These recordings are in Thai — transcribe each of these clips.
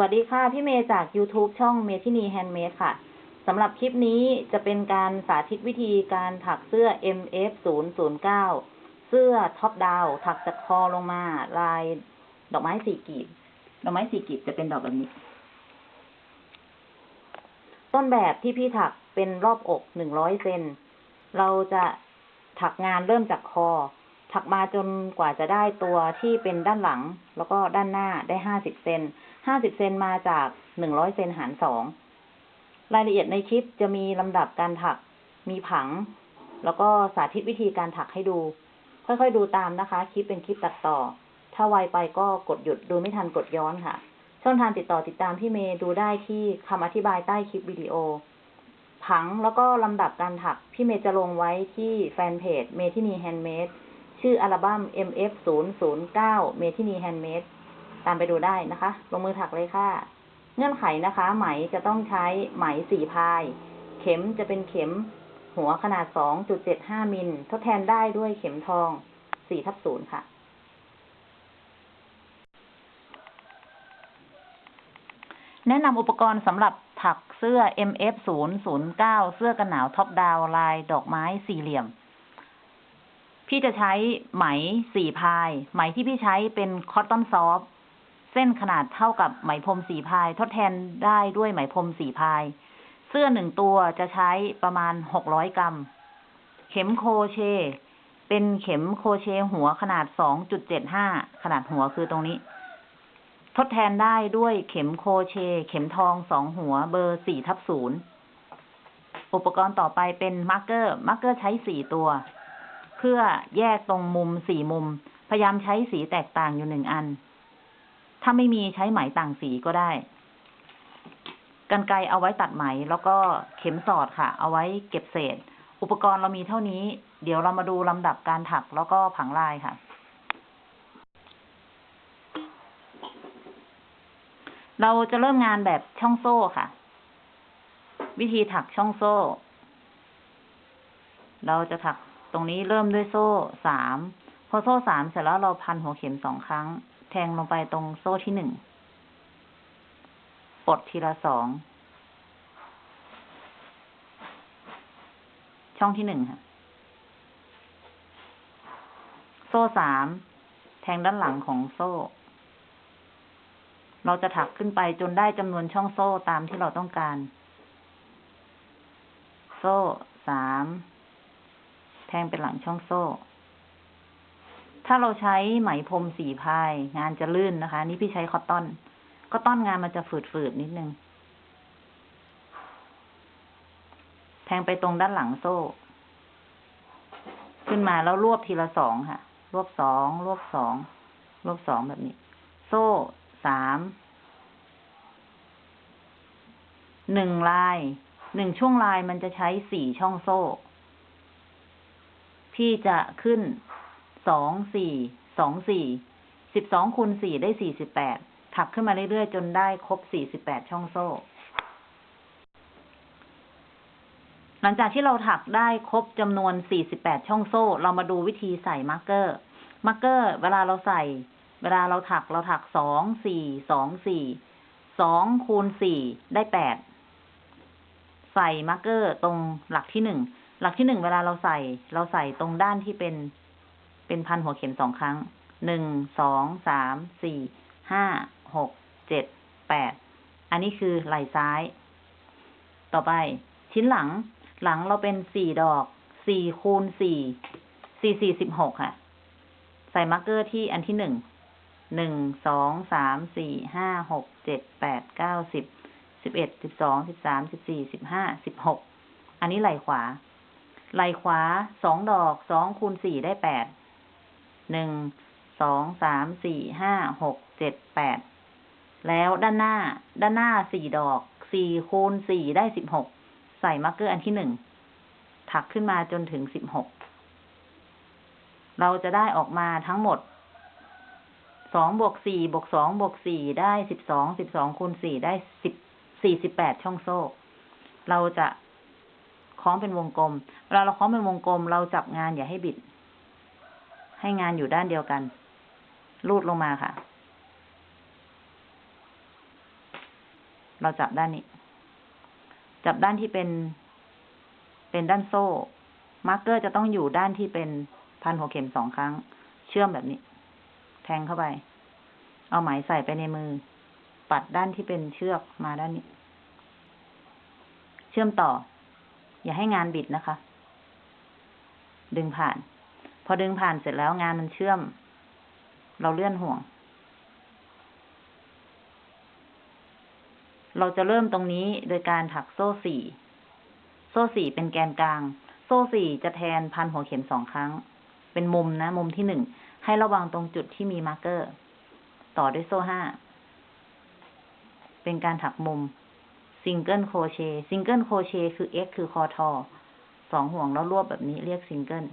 สวัสดีค่ะ พี่เมย์จาก YouTube ช่องเมทินีแฮนด์เมดค่ะสำหรับคลิปนี้จะเป็นการสาธิตวิธีการถักเสื้อ MF 0 0 9 เสื้อ top down ถักจากคอลงมา ลายดอกไม้สี่กลีบ ดอกไม้สี่กลีบจะเป็นดอกแบบนี้ ต้นแบบที่พี่ถักเป็นรอบอกหนึ่งร้อยเซนเราจะถักงานเริ่มจากคอ ถักมาจนกว่าจะได้ตัวที่เป็นด้านหลัง แล้วก็ด้านหน้าได้ห้าสิบเซนห้าสิบเซนมาจากหนึ่งร้อยเซนหารสองรายละเอียดในคลิปจะมีลำดับการถักมีผัง แล้วก็สาธิตวิธีการถักให้ดู ค่อยๆดูตามนะคะ คลิปเป็นคลิปตัดต่อ ถ้าไวไปก็กดหยุดดูไม่ทันกดย้อนค่ะ ช่องทางติดต่อติดตามพี่เมย์ดูได้ที่คำอธิบายใต้คลิปวิดีโอ ผังแล้วก็ลำดับการถัก พี่เมย์จะลงไว้ที่แฟนเพจเมทินีแฮนด์เมด ชื่ออัลบั้ม MF 0 0 9 เมทินีแฮนด์เมดตามไปดูได้นะคะ ลงมือถักเลยค่ะ เงื่อนไขนะคะ ไหมจะต้องใช้ไหมสี่ ply เข็มจะเป็นเข็มหัวขนาด 2.75 มิล ทดแทนได้ด้วยเข็มทอง 4 ทับ 0 ค่ะ แนะนำอุปกรณ์สำหรับถักเสื้อ MF 0 0 9เสื้อกันหนาว top down ลายดอกไม้สี่กลีบ พี่จะใช้ไหมสี่พาย ไหมที่พี่ใช้เป็นคอตตอนซอฟเส้นขนาดเท่ากับไหมพรมสี่พาย ทดแทนได้ด้วยไหมพรมสี่พาย เสื้อหนึ่งตัวจะใช้ประมาณหกร้อยกรัม เข็มโคเช เป็นเข็มโคเชหัวขนาดสองจุดเจ็ดห้าขนาดหัวคือตรงนี้ ทดแทนได้ด้วยเข็มโคเช เข็มทองสองหัวเบอร์สี่ทับศูนย์อุปกรณ์ต่อไปเป็น marker marker ใช้สี่ตัว เพื่อแยกตรงมุมสี่มุม พยายามใช้สีแตกต่างอยู่หนึ่งอัน ถ้าไม่มีใช้ไหมต่างสีก็ได้กรรไกรเอาไว้ตัดไหม แล้วก็เข็มสอดค่ะ เอาไว้เก็บเศษ อุปกรณ์เรามีเท่านี้ เดี๋ยวเรามาดูลำดับการถักแล้วก็ผังลายค่ะ เราจะเริ่มงานแบบช่องโซ่ค่ะ วิธีถักช่องโซ่ เราจะถัก รงนี้เริ่มด้วยโซ่สาม พอโซ่สามเสร็จแล้วเราพันหัวเข็มสองครั้ง แทงลงไปตรงโซ่ที่หนึ่ง ปลดทีละสอง ช่องที่หนึ่งค่ะ โซ่สาม แทงด้านหลังของโซ่ เราจะถักขึ้นไปจนได้จำนวนช่องโซ่ตามที่เราต้องการ โซ่สาม แทงเป็นหลังช่องโซ่ ถ้าเราใช้ไหมพรมสีพาย งานจะลื่นนะคะ นี่พี่ใช้คอตตอน คอตตอนงานมันจะฝืดๆนิดนึง แทงไปตรงด้านหลังโซ่ ขึ้นมาแล้วรวบทีละสองค่ะ รวบสอง รวบสอง รวบสองแบบนี้ โซ่สาม หนึ่งลาย หนึ่งช่วงลายมันจะใช้สี่ช่องโซ่ พี่จะขึ้นสองสี่สองสี่สิบสองคูณสี่ได้สี่สิบแปดถักขึ้นมาเรื่อยๆ จนได้ครบสี่สิบแปดช่องโซ่ หลังจากที่เราถักได้ครบจำนวนสี่สิบแปดช่องโซ่ เรามาดูวิธีใส่ marker marker เวลาเราใส่ เวลาเราถักเราถักสองสี่สองสี่สองคูณสี่ได้แปดใส่ marker ตรงหลักที่หนึ่ง หลักที่หนึ่งเวลาเราใส่ เราใส่ตรงด้านที่เป็น เป็นพันหัวเข็มสองครั้ง หนึ่ง สอง สาม สี่ ห้า หก เจ็ด แปด อันนี้คือไหล่ซ้าย ต่อไป ชิ้นหลัง หลังเราเป็นสี่ดอก สี่คูณสี่ สี่สี่สิบหกค่ะ ใส่ marker ที่อันที่หนึ่ง หนึ่ง สอง สาม สี่ ห้า หก เจ็ด แปด เก้าสิบ สิบเอ็ด สิบสอง สิบสาม สิบสี่ สิบห้า สิบหก อันนี้ไหล่ขวา ไหล่ขวาสองดอกสองคูณสี่ได้แปดหนึ่งสองสามสี่ห้าหกเจ็ดแปดแล้วด้านหน้า ด้านหน้าสี่ดอกสี่คูณสี่ได้สิบหกใส่ marker อันที่หนึ่งถักขึ้นมาจนถึงสิบหกเราจะได้ออกมาทั้งหมดสองบวกสี่บวกสองบวกสี่ได้สิบสองสิบสองคูณสี่ได้สิบสี่สิบแปดช่องโซ่ เราจะ คล้องเป็นวงกลม เวลาเราคล้องเป็นวงกลม เราจับงานอย่าให้บิด ให้งานอยู่ด้านเดียวกัน ลูดลงมาค่ะ เราจับด้านนี้ จับด้านที่เป็น เป็นด้านโซ่ มาร์กเกอร์จะต้องอยู่ด้านที่เป็นพันหัวเข็มสองครั้ง เชื่อมแบบนี้ แทงเข้าไป เอาไหมใส่ไปในมือ ปัดด้านที่เป็นเชือกมาด้านนี้ เชื่อมต่อ อย่าให้งานบิดนะคะ ดึงผ่าน พอดึงผ่านเสร็จแล้วงานมันเชื่อม เราเลื่อนห่วง เราจะเริ่มตรงนี้โดยการถักโซ่สี่ โซ่สี่เป็นแกนกลาง โซ่สี่จะแทนพันหัวเข็มสองครั้ง เป็นมุมนะ มุมที่หนึ่ง ให้ระวังตรงจุดที่มี marker ต่อด้วยโซ่ห้า เป็นการถักมุม single crochet single crochet คือ x คือคอทอสองห่วงแล้วรวบแบบนี้เรียกซิงเกิล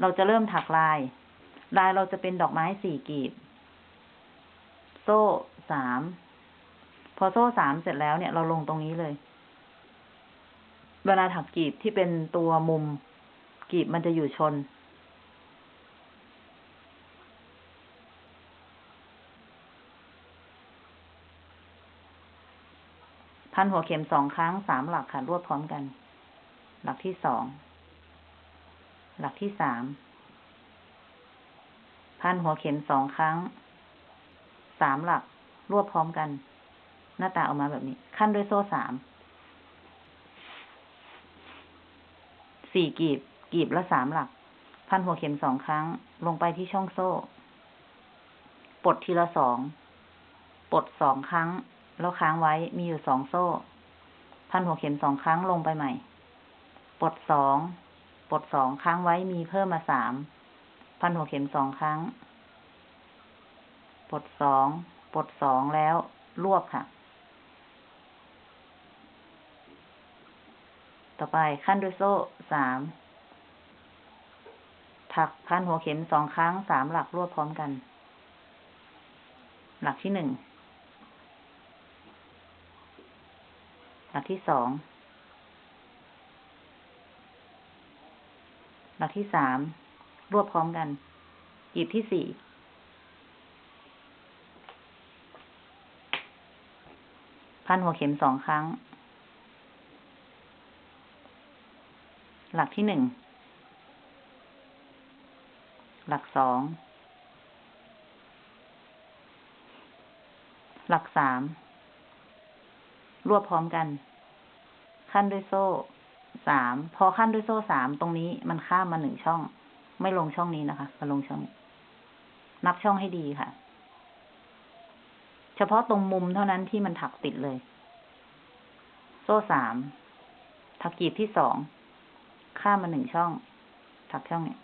เราจะเริ่มถักลาย ลายเราจะเป็นดอกไม้สี่กีบ โซ่สาม พอโซ่สามเสร็จแล้วเนี่ยเราลงตรงนี้เลย เวลาถักกีบที่เป็นตัวมุม กีบมันจะอยู่ชน พันหัวเข็มสองครั้งสามหลักค่ะรวบพร้อมกัน หลักที่สอง หลักที่สาม พันหัวเข็มสองครั้ง สามหลัก รวบพร้อมกัน หน้าตาออกมาแบบนี้ ขั้นด้วยโซ่สาม สี่กีบ กีบละสามหลัก พันหัวเข็มสองครั้ง ลงไปที่ช่องโซ่ ปลดทีละสอง ปลดสองครั้ง แล้วค้างไว้มีอยู่สองโซ่ พันหัวเข็มสองครั้งลงไปใหม่ ปลดสอง ปลดสองค้างไว้มีเพิ่มมาสาม พันหัวเข็มสองครั้ง ปลดสอง ปลดสองแล้วรวบค่ะ ต่อไปขั้นด้วยโซ่สาม ถักพันหัวเข็มสองครั้งสามหลักรวบพร้อมกัน หลักที่หนึ่ง หลักที่สองหลักที่สามรวบพร้อมกันกีบที่สี่พันหัวเข็มสองครั้ง หลักที่หนึ่ง หลักสอง หลักสาม รวบพร้อมกัน ขั้นด้วยโซ่สามพอขั้นด้วยโซ่สามตรงนี้มันข้ามมาหนึ่งช่อง ไม่ลงช่องนี้นะคะมาลงช่องนี้นับช่องให้ดีค่ะ เฉพาะตรงมุมเท่านั้นที่มันถักติดเลย โซ่สามถักกีบที่สองข้ามมาหนึ่งช่อง ถักช่องนี้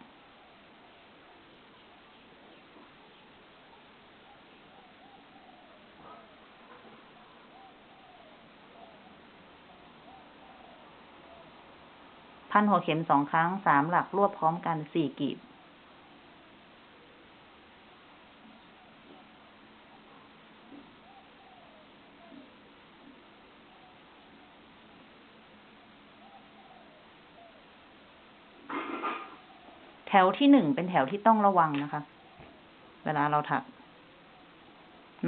พันหัวเข็มสองครั้งสามหลักรวบพร้อมกันสี่กีบแถวที่หนึ่งเป็นแถวที่ต้องระวังนะคะ เวลาเราถัก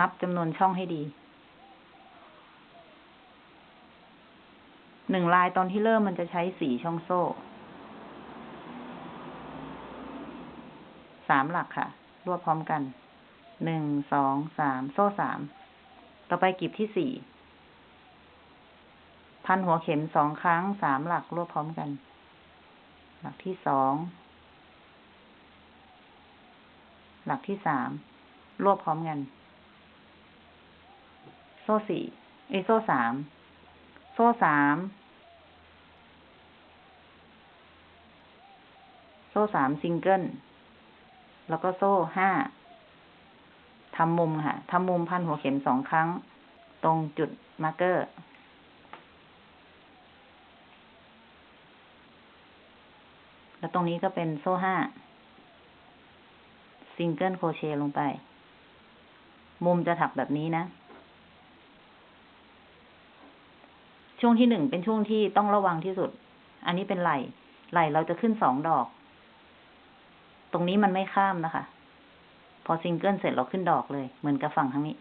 นับจำนวนช่องให้ดี หนึ่งลายตอนที่เริ่มมันจะใช้สี่ช่องโซ่สามหลักค่ะ รวบพร้อมกัน หนึ่ง สอง สาม โซ่สาม ต่อไปกลีบที่สี่ พันหัวเข็มสองครั้ง สามหลักรวบพร้อมกัน หลักที่สอง หลักที่สาม รวบพร้อมกัน โซ่สี่ เอโซ่สาม โซ่สาม โซ่สามซิงเกิล แล้วก็โซ่ห้าทำมุมค่ะทำมุมพันหัวเข็มสองครั้ง ตรงจุด marker แล้วตรงนี้ก็เป็นโซ่ห้า single crochet ลงไป มุมจะถักแบบนี้นะ ช่วงที่หนึ่งเป็นช่วงที่ต้องระวังที่สุด อันนี้เป็นไหล่ ไหล่เราจะขึ้นสองดอก ตรงนี้มันไม่ข้ามนะคะ พอซิงเกิลเสร็จเราขึ้นดอกเลย เหมือนกับฝั่งทางนี้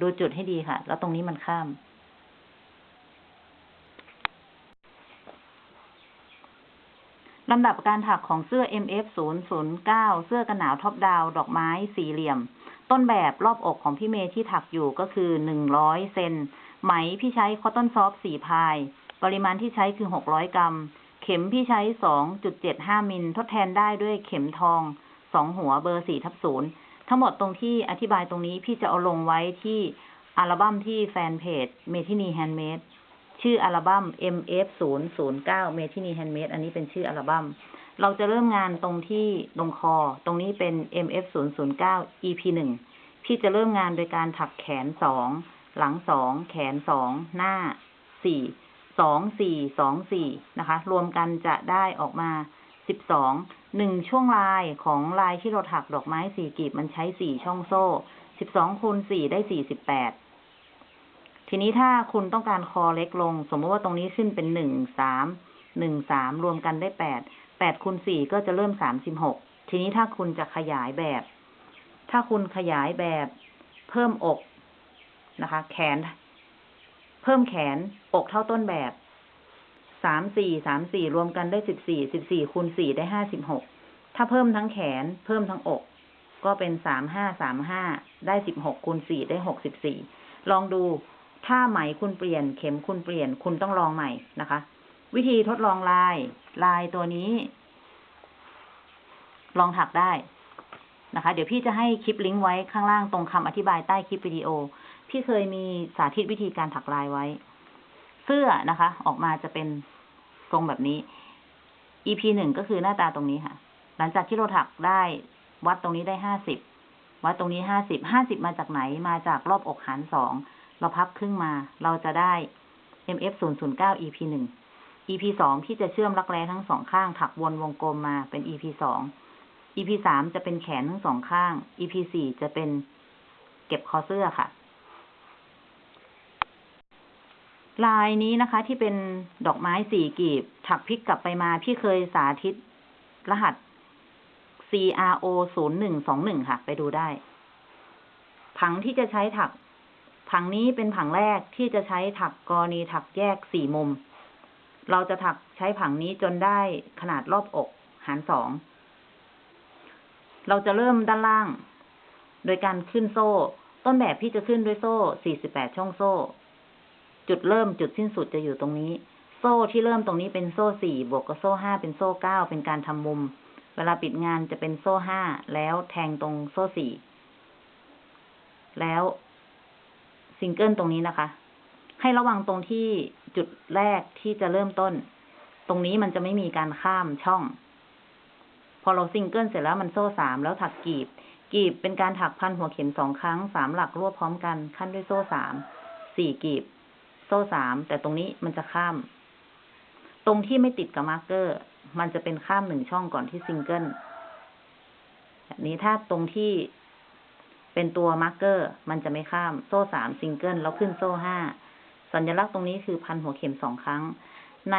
ดูจุดให้ดีค่ะ แล้วตรงนี้มันข้าม ลำดับการถักของเสื้อ MF 0 0 9เสื้อกันหนาว top down ดอกไม้สี่เหลี่ยม ต้นแบบรอบอกของพี่เมย์ที่ถักอยู่ก็คือหนึ่งร้อยเซนไหมพี่ใช้ cotton soft สี่ ply ปริมาณที่ใช้คือหกร้อยกรัม เข็มพี่ใช้สองจุดเจ็ดห้ามิลทดแทนได้ด้วยเข็มทองสองหัวเบอร์สี่ทับศูนย์ทั้งหมดตรงที่อธิบายตรงนี้พี่จะเอาลงไว้ที่อัลบั้มที่แฟนเพจเมทินีแฮนด์เมดชื่ออัลบั้ม MF 0 0 9เมทินีแฮนด์เมดอันนี้เป็นชื่ออัลบั้ม เราจะเริ่มงานตรงที่ตรงคอ ตรงนี้เป็น MF 0 0 9 EP หนึ่งพี่จะเริ่มงานโดยการถักแขนสองหลังสองแขนสองหน้าสี่ สองสี่สองสี่นะคะ รวมกันจะได้ออกมาสิบสองหนึ่งช่วงลายของลายที่เราถักดอกไม้สี่กีบมันใช้สี่ช่องโซ่สิบสองคูณสี่ได้สี่สิบแปดทีนี้ถ้าคุณต้องการคอเล็กลง สมมติว่าตรงนี้ขึ้นเป็นหนึ่งสามหนึ่งสามรวมกันได้แปดแปดคูณสี่ก็จะเริ่มสามสิบหกทีนี้ถ้าคุณจะขยายแบบ ถ้าคุณขยายแบบเพิ่มอกนะคะ แขน เพิ่มแขนอกเท่าต้นแบบสามสี่สามสี่รวมกันได้สิบสี่สิบสี่คูณสี่ได้ห้าสิบหกถ้าเพิ่มทั้งแขนเพิ่มทั้งอก ก็เป็นสามห้าสามห้าได้สิบหกคูณสี่ได้หกสิบสี่ลองดูถ้าไหมคุณเปลี่ยนเข็มคุณเปลี่ยนคุณต้องลองใหม่นะคะ วิธีทดลองลาย ลายตัวนี้ ลองถักได้นะคะ เดี๋ยวพี่จะให้คลิปลิงก์ไว้ข้างล่างตรงคำอธิบายใต้คลิปวิดีโอ พี่เคยมีสาธิตวิธีการถักลายไว้ เสื้อนะคะ ออกมาจะเป็นทรงแบบนี้ EP หนึ่งก็คือหน้าตาตรงนี้ค่ะ หลังจากที่เราถักได้วัดตรงนี้ได้ห้าสิบวัดตรงนี้ห้าสิบห้าสิบมาจากไหนมาจากรอบอกหารสองเราพับครึ่งมา เราจะได้ MF 0 0 9 EP หนึ่ง EP สองที่จะเชื่อมรักแร้ทั้งสองข้าง ถักวนวงกลมมาเป็น EP สอง EP สามจะเป็นแขนทั้งสองข้าง EP สี่จะเป็นเก็บคอเสื้อค่ะ ลายนี้นะคะ ที่เป็นดอกไม้สี่กีบ ถักพลิกกลับไปมา พี่เคยสาธิตรหัส CRO ศูนย์หนึ่งสองหนึ่งค่ะ ไปดูได้ ผังที่จะใช้ถัก ผังนี้เป็นผังแรกที่จะใช้ถักกรณีถักแยกสี่มุม เราจะถักใช้ผังนี้จนได้ขนาดรอบอกหารสอง เราจะเริ่มด้านล่าง โดยการขึ้นโซ่ ต้นแบบพี่จะขึ้นด้วยโซ่ 48 ช่องโซ่ จุดเริ่มจุดสิ้นสุดจะอยู่ตรงนี้ โซ่ที่เริ่มตรงนี้เป็นโซ่สี่บวกกับโซ่ห้าเป็นโซ่เก้าเป็นการทำมุม เวลาปิดงานจะเป็นโซ่ห้าแล้วแทงตรงโซ่สี่แล้วซิงเกิลตรงนี้นะคะ ให้ระวังตรงที่จุดแรกที่จะเริ่มต้น ตรงนี้มันจะไม่มีการข้ามช่อง พอเราซิงเกิลเสร็จแล้วมันโซ่สามแล้วถักกีบ กีบเป็นการถักพันหัวเข็มสองครั้งสามหลักรวบพร้อมกันคั่นด้วยโซ่สามสี่กีบ โซ่สามแต่ตรงนี้มันจะข้าม ตรงที่ไม่ติดกับ marker มันจะเป็นข้ามหนึ่งช่องก่อนที่ซิงเกิลแบบนี้ถ้าตรงที่เป็นตัว marker มันจะไม่ข้ามโซ่สามซิงเกิลแล้วขึ้นโซ่ห้าสัญลักษณ์ตรงนี้คือพันหัวเข็มสองครั้ง ใน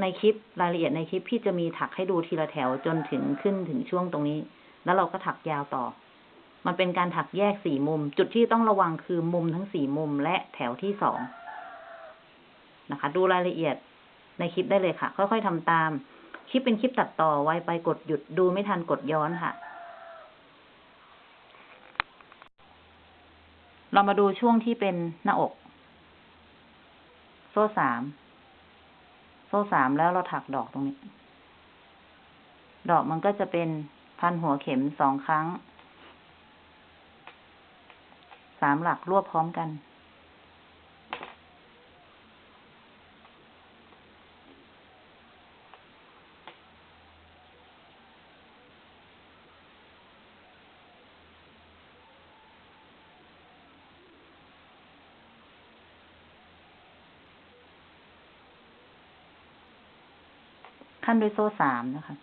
ในคลิปรายละเอียดในคลิปพี่จะมีถักให้ดูทีละแถวจนถึงขึ้นถึงช่วงตรงนี้ แล้วเราก็ถักยาวต่อ มันเป็นการถักแยกสี่มุม จุดที่ต้องระวังคือมุมทั้งสี่มุมและแถวที่สอง นะคะ ดูรายละเอียดในคลิปได้เลยค่ะ ค่อยๆทำตาม คลิปเป็นคลิปตัดต่อไวไปกดหยุดดูไม่ทันกดย้อนค่ะ เรามาดูช่วงที่เป็นหน้าอก โซ่สาม โซ่สามแล้วเราถักดอกตรงนี้ ดอกมันก็จะเป็นพันหัวเข็มสองครั้ง สามหลักรวบพร้อมกัน ขั้นด้วยโซ่สามนะคะ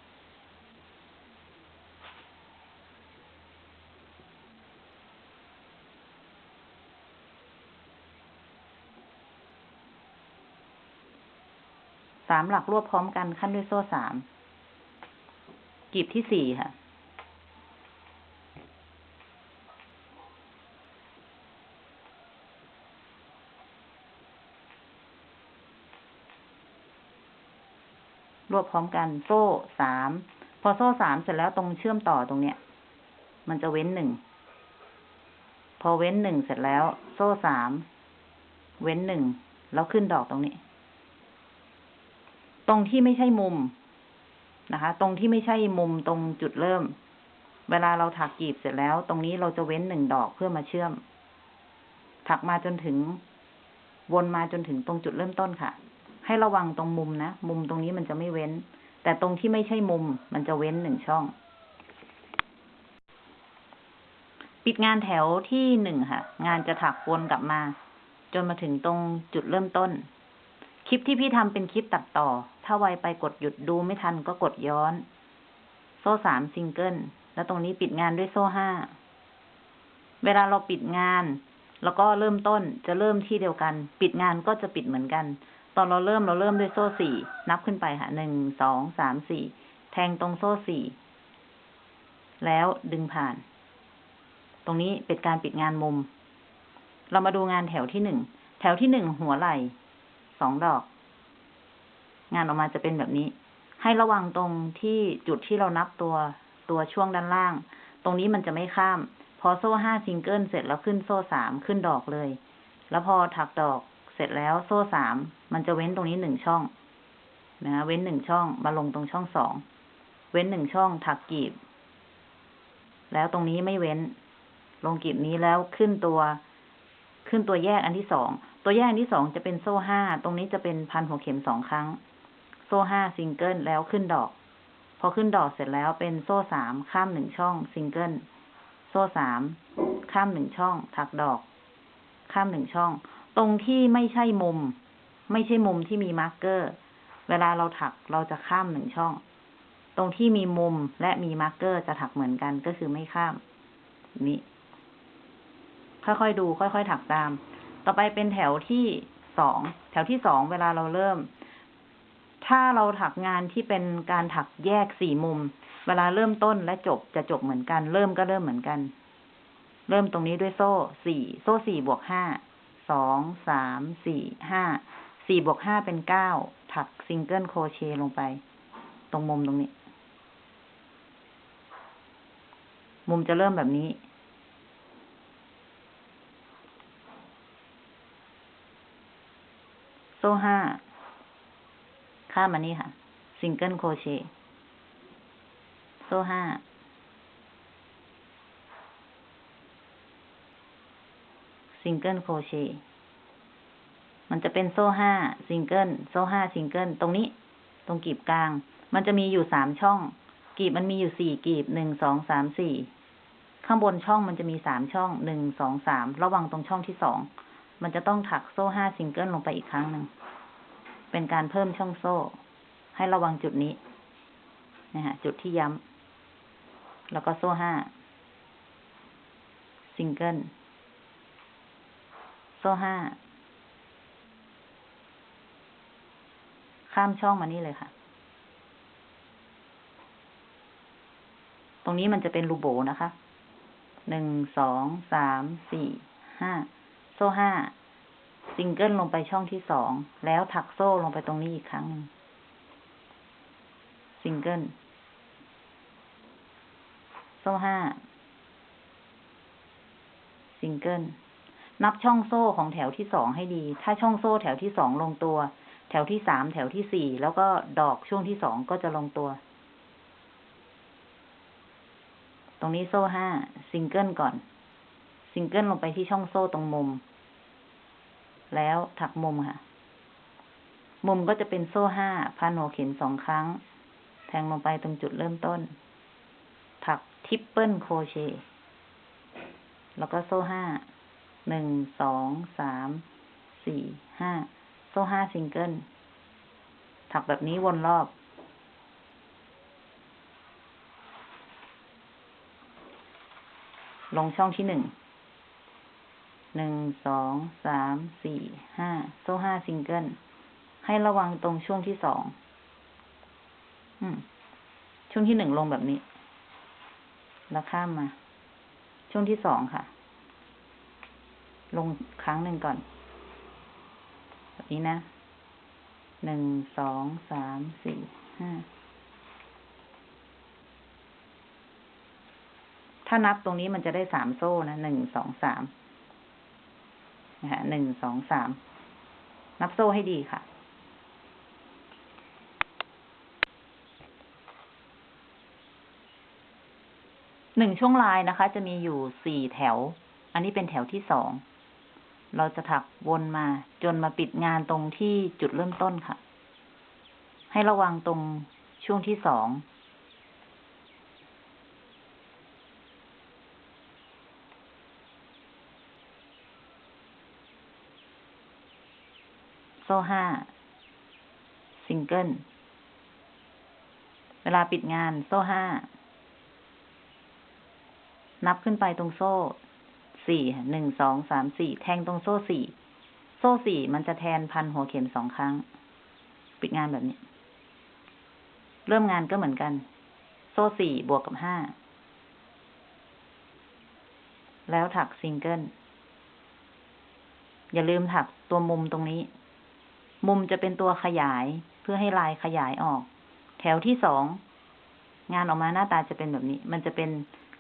สามหลักรวบพร้อมกันขั้นด้วยโซ่สามกีบที่สี่ค่ะ วบพร้อมกันโซ่สามพอโซ่สามเสร็จแล้วตรงเชื่อมต่อตรงเนี้ย มันจะเว้นหนึ่งพอเว้นหนึ่งเสร็จแล้ว โซ่สามเว้นหนึ่งแล้วขึ้นดอกตรงนี้ ตรงที่ไม่ใช่มุมนะคะ ตรงที่ไม่ใช่มุมตรงจุดเริ่ม เวลาเราถักกีบเสร็จแล้ว ตรงนี้เราจะเว้นหนึ่งดอกเพื่อมาเชื่อม ถักมาจนถึง วนมาจนถึงตรงจุดเริ่มต้นค่ะ ให้ระวังตรงมุมนะ มุมตรงนี้มันจะไม่เว้น แต่ตรงที่ไม่ใช่มุมมันจะเว้นหนึ่งช่อง ปิดงานแถวที่หนึ่งค่ะ งานจะถักวนกลับมา จนมาถึงตรงจุดเริ่มต้น คลิปที่พี่ทำเป็นคลิปตัดต่อ ถ้าไวไปกดหยุดดูไม่ทันก็กดย้อน โซ่สามซิงเกิล แล้วตรงนี้ปิดงานด้วยโซ่ห้า เวลาเราปิดงาน แล้วก็เริ่มต้นจะเริ่มที่เดียวกัน ปิดงานก็จะปิดเหมือนกัน ตอนเราเริ่มเราเริ่มด้วยโซ่สี่นับขึ้นไปค่ะหนึ่งสองสามสี่แทงตรงโซ่สี่แล้วดึงผ่าน ตรงนี้เป็นการปิดงานมุม เรามาดูงานแถวที่หนึ่งแถวที่หนึ่งหัวไหล่สองดอก งานออกมาจะเป็นแบบนี้ ให้ระวังตรงที่จุดที่เรานับตัวตัวช่วงด้านล่าง ตรงนี้มันจะไม่ข้าม พอโซ่ห้าซิงเกิลเสร็จแล้วขึ้นโซ่สามขึ้นดอกเลย แล้วพอถักดอก เสร็จแล้วโซ่สามมันจะเว้นตรงนี้หนึ่งช่องนะเว้นหนึ่งช่องมาลงตรงช่องสองเว้นหนึ่งช่องถักกีบ แล้วตรงนี้ไม่เว้น ลงกีบนี้แล้วขึ้นตัวขึ้นตัวแยกอันที่สอง ตัวแยกอันที่สองจะเป็นโซ่ห้า ตรงนี้จะเป็นพันหัวเข็มสองครั้ง โซ่ห้าซิงเกิลแล้วขึ้นดอก พอขึ้นดอกเสร็จแล้วเป็นโซ่สามข้ามหนึ่งช่องซิงเกิล โซ่สามข้ามหนึ่งช่อง ถักดอก ข้ามหนึ่งช่อง ตรงที่ไม่ใช่มุม ไม่ใช่มุมที่มี marker เวลาเราถักเราจะข้ามหนึ่งช่อง ตรงที่มีมุมและมี marker จะถักเหมือนกันก็คือไม่ข้าม นี้ค่อยๆดู ค่อยๆ ถักตาม ต่อไปเป็นแถวที่สอง แถวที่สองเวลาเราเริ่ม ถ้าเราถักงานที่เป็นการถักแยกสี่มุม เวลาเริ่มต้นและจบจะจบเหมือนกัน เริ่มก็เริ่มเหมือนกัน เริ่มตรงนี้ด้วยโซ่สี่ โซ่สี่บวกห้า สองสามสี่ห้าสี่บวกห้าเป็นเก้าถัก single crochet ลงไป ตรงมุมตรงนี้ มุมจะเริ่มแบบนี้ โซ่ห้าข้ามมานี่ค่ะ single crochet โซ่ห้า single crochet มันจะเป็นโซ่ห้าซิงเกิลโซ่ห้าซิงเกิลตรงนี้ ตรงกีบกลาง มันจะมีอยู่สามช่อง กีบมันมีอยู่สี่กีบหนึ่งสองสามสี่ข้างบนช่องมันจะมีสามช่องหนึ่งสองสามระวังตรงช่องที่สองมันจะต้องถักโซ่ห้าซิงเกิลลงไปอีกครั้งหนึ่งเป็นการเพิ่มช่องโซ่ ให้ระวังจุดนี้นะฮะจุดที่ย้ำแล้วก็โซ่ห้าซิงเกิล โซ่ห้า ข้ามช่องมานี่เลยค่ะ ตรงนี้มันจะเป็นรูโบ๋นะคะ หนึ่ง สอง สาม สี่ ห้า โซ่ห้า ซิงเกิลลงไปช่องที่สอง แล้วถักโซ่ลงไปตรงนี้อีกครั้งหนึ่ง ซิงเกิล โซ่ห้า ซิงเกิล นับช่องโซ่ของแถวที่สองให้ดี ถ้าช่องโซ่แถวที่สองลงตัว แถวที่สามแถวที่สี่แล้วก็ดอกช่วงที่สองก็จะลงตัว ตรงนี้โซ่ห้าซิงเกิลก่อน ซิงเกิลลงไปที่ช่องโซ่ตรงมุม แล้วถักมุมค่ะ มุมก็จะเป็นโซ่ห้าพันหัวเข็มสองครั้ง แทงลงไปตรงจุดเริ่มต้น ถัก triple crochet แล้วก็โซ่ห้า หนึ่งสองสามสี่ห้าโซ่ห้าซิงเกิลถักแบบนี้วนรอบ ลงช่องที่หนึ่งหนึ่งสองสามสี่ห้าโซ่ห้าซิงเกิลให้ระวังตรงช่วงที่สองช่วงที่หนึ่งลงแบบนี้ แล้วข้ามมา ช่วงที่สองค่ะ ลงครั้งหนึ่งก่อน แบบนี้นะ หนึ่ง สอง สาม สี่ ห้า ถ้านับตรงนี้มันจะได้สามโซ่นะ หนึ่ง สอง สามนะฮะหนึ่ง สอง สาม นับโซ่ให้ดีค่ะหนึ่งช่วงลายนะคะ จะมีอยู่สี่แถว อันนี้เป็นแถวที่สอง เราจะถักวนมาจนมาปิดงานตรงที่จุดเริ่มต้นค่ะ ให้ระวังตรงช่วงที่สอง โซ่ห้าซิงเกิล เวลาปิดงานโซ่ห้า นับขึ้นไปตรงโซ่ สี่หนึ่งสองสามสี่แทงตรงโซ่สี่โซ่สี่มันจะแทนพันหัวเข็มสองครั้ง ปิดงานแบบนี้ เริ่มงานก็เหมือนกัน โซ่สี่บวกกับห้าแล้วถักซิงเกิลอย่าลืมถักตัวมุมตรงนี้ มุมจะเป็นตัวขยายเพื่อให้ลายขยายออก แถวที่สองงานออกมาหน้าตาจะเป็นแบบนี้ มันจะเป็น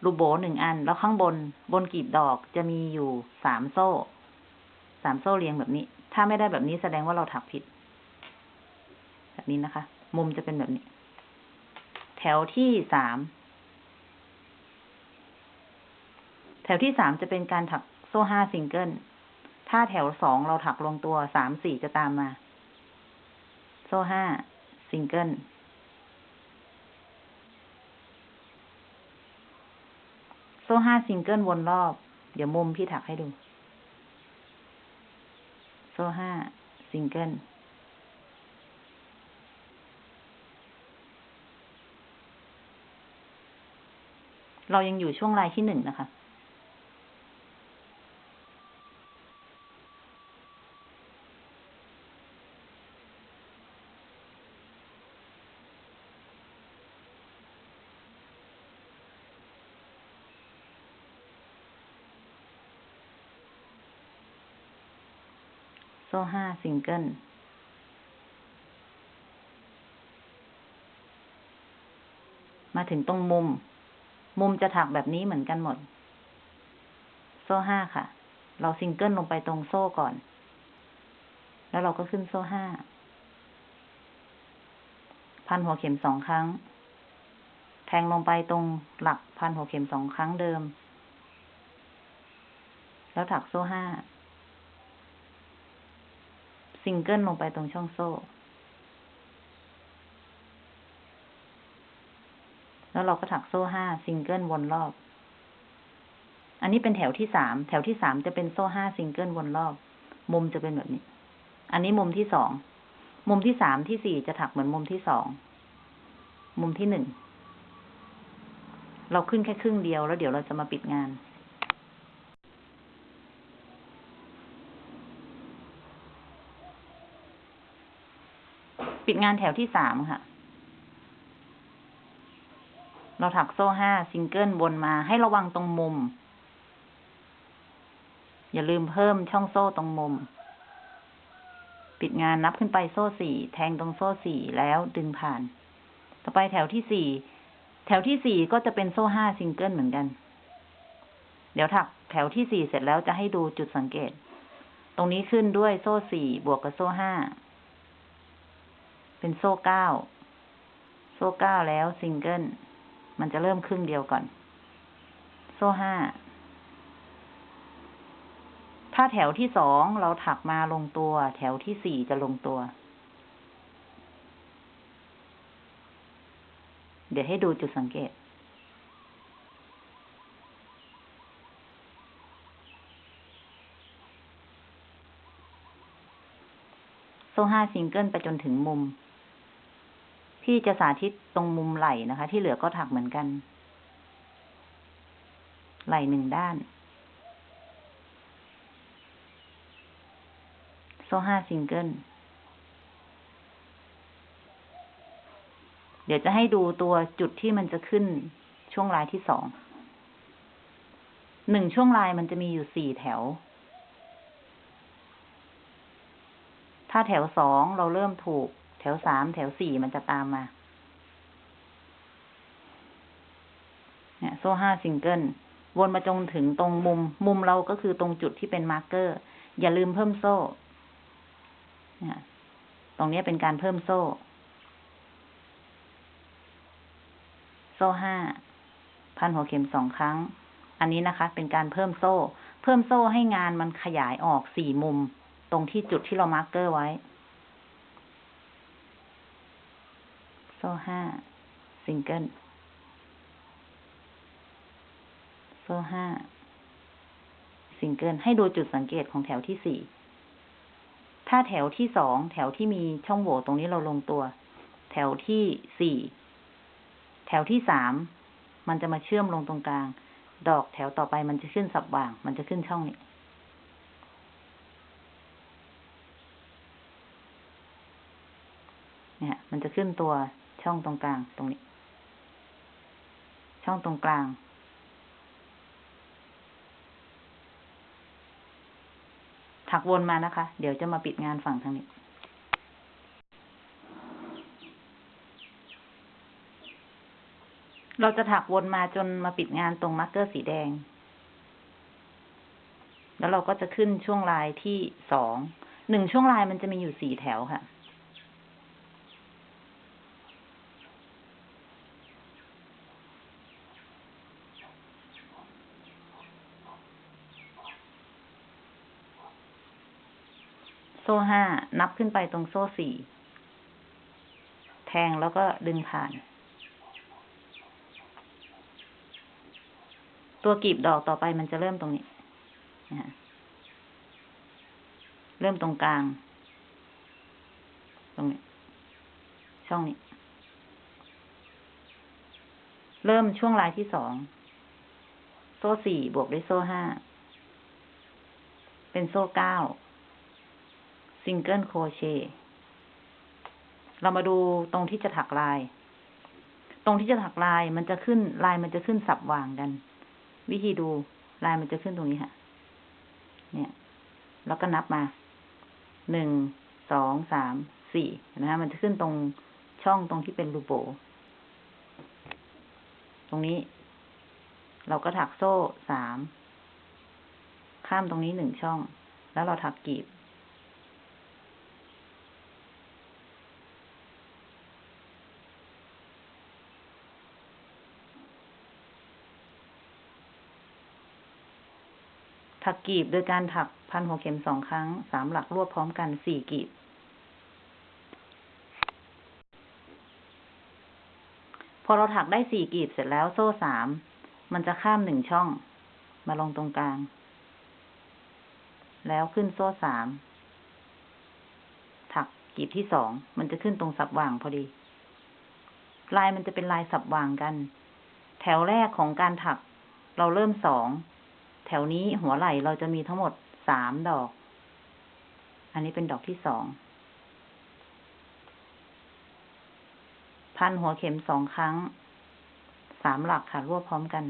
รูโบหนึ่งอัน แล้วข้างบนบนกลีบดอกจะมีอยู่สามโซ่ สามโซ่เรียงแบบนี้ ถ้าไม่ได้แบบนี้แสดงว่าเราถักผิด แบบนี้นะคะ มุมจะเป็นแบบนี้ แถวที่สามแถวที่สามจะเป็นการถักโซ่ห้าซิงเกิล ถ้าแถวสองเราถักลงตัวสามสี่จะตามมา โซ่ห้าซิงเกิล โซ่ห้าซิงเกิลวนรอบ เดี๋ยวมุมพี่ถักให้ดู โซ่ห้าซิงเกิลเรายังอยู่ช่วงลายที่หนึ่งนะคะ ซ่ห้าซิงเกิลมาถึงตรงมุม มุมจะถักแบบนี้เหมือนกันหมด โซ่ห้าค่ะ เราซิงเกิลลงไปตรงโซ่ก่อน แล้วเราก็ขึ้นโซ่ห้า พันหัวเข็มสองครั้ง แทงลงไปตรงหลักพันหัวเข็มสองครั้งเดิม แล้วถักโซ่ห้า ซิงเกิลลงไปตรงช่องโซ่ แล้วเราก็ถักโซ่ห้าซิงเกิลวนรอบ อันนี้เป็นแถวที่สามแถวที่สามจะเป็นโซ่ห้าซิงเกิลวนรอบ มุมจะเป็นแบบนี้ อันนี้มุมที่สองมุมที่สามที่สี่จะถักเหมือนมุมที่สอง มุมที่หนึ่ง เราขึ้นแค่ครึ่งเดียวแล้วเดี๋ยวเราจะมาปิดงาน ปิดงานแถวที่สามค่ะ เราถักโซ่ห้าซิงเกิลวนมาให้ระวังตรงมุม อย่าลืมเพิ่มช่องโซ่ตรงมุม ปิดงานนับขึ้นไปโซ่สี่แทงตรงโซ่สี่แล้วดึงผ่าน ต่อไปแถวที่สี่แถวที่สี่ก็จะเป็นโซ่ห้าซิงเกิลเหมือนกัน เดี๋ยวถักแถวที่สี่เสร็จแล้วจะให้ดูจุดสังเกต ตรงนี้ขึ้นด้วยโซ่สี่บวกกับโซ่ห้า เป็นโซ่เก้า โซ่เก้าแล้วซิงเกิล มันจะเริ่มครึ่งเดียวก่อน โซ่ห้า ถ้าแถวที่สองเราถักมาลงตัว แถวที่สี่จะลงตัว เดี๋ยวให้ดูจุดสังเกตโซ่ห้าซิงเกิลไปจนถึงมุม พี่จะสาธิตตรงมุมไหล่นะคะ ที่เหลือก็ถักเหมือนกัน ไหล่หนึ่งด้าน โซ่ห้าซิงเกิลเดี๋ยวจะให้ดูตัวจุดที่มันจะขึ้นช่วงลายที่สอง หนึ่งช่วงลายมันจะมีอยู่สี่แถว ถ้าแถวสองเราเริ่มถูก แถวสามแถวสี่มันจะตามมา เนี่ย โซ่ห้าซิงเกิลวนมาจนถึงตรงมุม มุมเราก็คือตรงจุดที่เป็น marker อย่าลืมเพิ่มโซ่ เนี่ย ตรงนี้เป็นการเพิ่มโซ่ โซ่ห้า พันหัวเข็มสองครั้ง อันนี้นะคะ เป็นการเพิ่มโซ่ เพิ่มโซ่ให้งานมันขยายออกสี่มุม ตรงที่จุดที่เรา marker ไว้ โซ่ห้าซิงเกิลโซ่ห้าซิงเกิลให้ดูจุดสังเกตของแถวที่สี่ถ้าแถวที่สองแถวที่มีช่องโหว่ตรงนี้เราลงตัว แถวที่สี่แถวที่สามมันจะมาเชื่อมลงตรงกลาง ดอกแถวต่อไปมันจะขึ้นสับว่าง มันจะขึ้นช่องนี้เนี่ย มันจะขึ้นตัว ช่องตรงกลาง ตรงนี้ ช่องตรงกลาง ถักวนมานะคะ เดี๋ยวจะมาปิดงานฝั่งทางนี้ เราจะถักวนมาจนมาปิดงานตรง marker สีแดง แล้วเราก็จะขึ้นช่วงลายที่สอง หนึ่งช่วงลายมันจะมีอยู่สี่แถวค่ะ โซ่ห้านับขึ้นไปตรงโซ่สี่ แทงแล้วก็ดึงผ่าน ตัวกลีบดอกต่อไปมันจะเริ่มตรงนี้ เริ่มตรงกลาง ตรงนี้ ช่องนี้ เริ่มช่วงลายที่สอง โซ่สี่บวกด้วยโซ่ห้า เป็นโซ่เก้า single crochet เรามาดูตรงที่จะถักลาย ตรงที่จะถักลายมันจะขึ้นลายมันจะขึ้นสับหว่างกัน วิธีดูลายมันจะขึ้นตรงนี้ค่ะ เนี่ย แล้วก็นับมา หนึ่ง สอง สาม สี่ เห็นไหมคะมันจะขึ้นตรงช่องตรงที่เป็นรูโบ๋ ตรงนี้ เราก็ถักโซ่สาม ข้ามตรงนี้หนึ่งช่อง แล้วเราถักกลีบ ถักกลีบโดยการถักพันหัวเข็มสองครั้งสามหลักรวบพร้อมกันสี่กลีบ พอเราถักได้สี่กลีบเสร็จแล้วโซ่สามมันจะข้ามหนึ่งช่อง มาลงตรงกลาง แล้วขึ้นโซ่สามถักกลีบที่สองมันจะขึ้นตรงสับว่างพอดี ลายมันจะเป็นลายสับว่างกัน แถวแรกของการถัก เราเริ่มสอง แถวนี้หัวไหล่เราจะมีทั้งหมดสามดอก อันนี้เป็นดอกที่สอง พันหัวเข็มสองครั้ง สามหลักค่ะรวบพร้อมกัน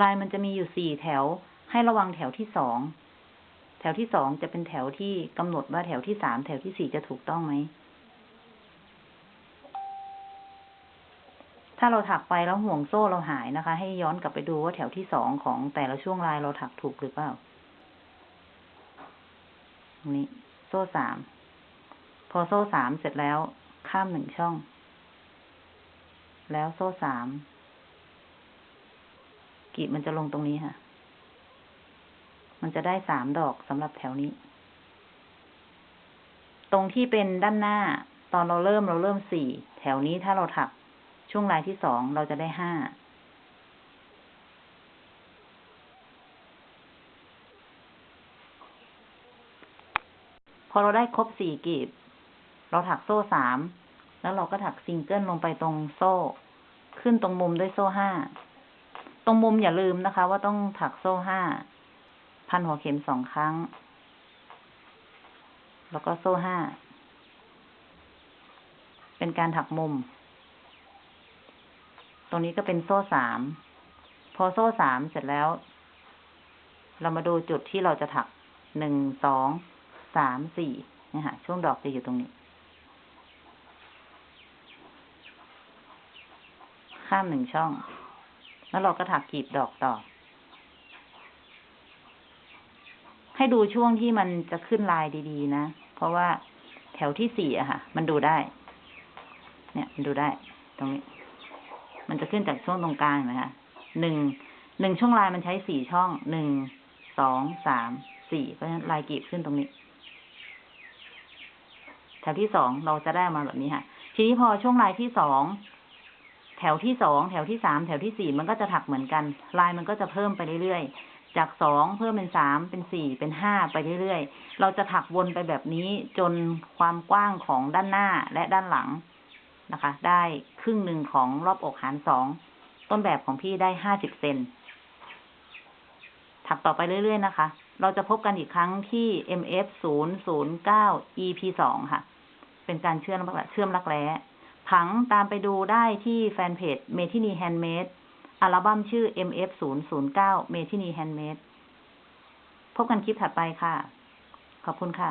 ลายมันจะมีอยู่สี่แถว ให้ระวังแถวที่สอง วที่สองจะเป็นแถวที่กำหนดว่าแถวที่สามแถวที่สี่จะถูกต้องไหม ถ้าเราถักไปแล้วห่วงโซ่เราหายนะคะ ให้ย้อนกลับไปดูว่าแถวที่สองของแต่ละช่วงลายเราถักถูกหรือเปล่าตรงนี้โซ่สาม พอโซ่สามเสร็จแล้ว ข้ามหนึ่งช่อง แล้วโซ่สามกีบมันจะลงตรงนี้ค่ะ มันจะได้สามดอกสำหรับแถวนี้ ตรงที่เป็นด้านหน้า ตอนเราเริ่มเราเริ่มสี่แถวนี้ถ้าเราถักช่วงลายที่สองเราจะได้ห้าพอเราได้ครบสี่กลีบ เราถักโซ่สามแล้วเราก็ถักซิงเกิลลงไปตรงโซ่ ขึ้นตรงมุมด้วยโซ่ห้า ตรงมุมอย่าลืมนะคะ ว่าต้องถักโซ่ห้า พันหัวเข็มสองครั้ง แล้วก็โซ่ห้า เป็นการถักมุม ตรงนี้ก็เป็นโซ่สาม พอโซ่สามเสร็จแล้ว เรามาดูจุดที่เราจะถักหนึ่ง สอง สาม สี่นี่ค่ะช่วงดอกจะอยู่ตรงนี้ ข้ามหนึ่งช่อง แล้วเราก็ถักกลีบดอกต่อ ให้ดูช่วงที่มันจะขึ้นลายดีๆนะ เพราะว่าแถวที่สี่อะค่ะ มันดูได้ เนี่ยมันดูได้ ตรงนี้ มันจะขึ้นจากช่วงตรงกลางเห็นะคะหนึ่งหนึ่งช่วงลายมันใช้สี่ช่องหนึ่งสองสามสี่เพราะฉะนั้นลายกลีบขึ้นตรงนี้แถวที่สองเราจะได้มาแบบนี้ค่ะ ทีนี้พอช่วงลายที่สองแถวที่สองแถวที่สามแถวที่สี่มันก็จะถักเหมือนกัน ลายมันก็จะเพิ่มไปเรื่อยๆ จากสองเพิ่มเป็นสามเป็นสี่เป็นห้าไปเรื่อยๆ เราจะถักวนไปแบบนี้จนความกว้างของด้านหน้าและด้านหลังนะคะ ได้ครึ่งหนึ่งของรอบอกหารสองต้นแบบของพี่ได้ห้าสิบเซนถักต่อไปเรื่อยๆนะคะ เราจะพบกันอีกครั้งที่ MF 0 0 9 EP 2ค่ะ เป็นการเชื่อมรักเชื่อมรักแร้ผังตามไปดูได้ที่แฟนเพจ m e t i n i Handmade อัลบั้มชื่อ MF 0 0 9 m e t i n i Handmade พบกันคลิปถัดไปค่ะ ขอบคุณค่ะ